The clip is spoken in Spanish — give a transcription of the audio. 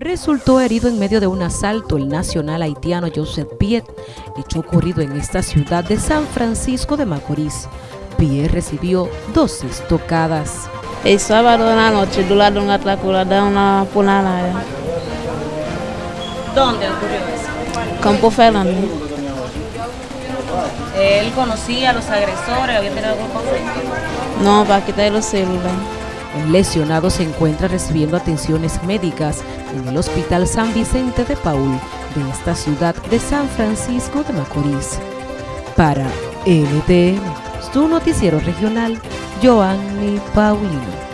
Resultó herido en medio de un asalto el nacional haitiano Joseph Piet, hecho ocurrido en esta ciudad de San Francisco de Macorís. Piet recibió dos estocadas. El sábado de la noche, durante un atraco, da una punalada. ¿Dónde ocurrió eso? Campo Fernández. ¿Él conocía a los agresores? ¿Había tenido algún conflicto? No, para quitar los celulares. El lesionado se encuentra recibiendo atenciones médicas en el Hospital San Vicente de Paul de esta ciudad de San Francisco de Macorís. Para NTN, su noticiero regional, Joanny Paulino.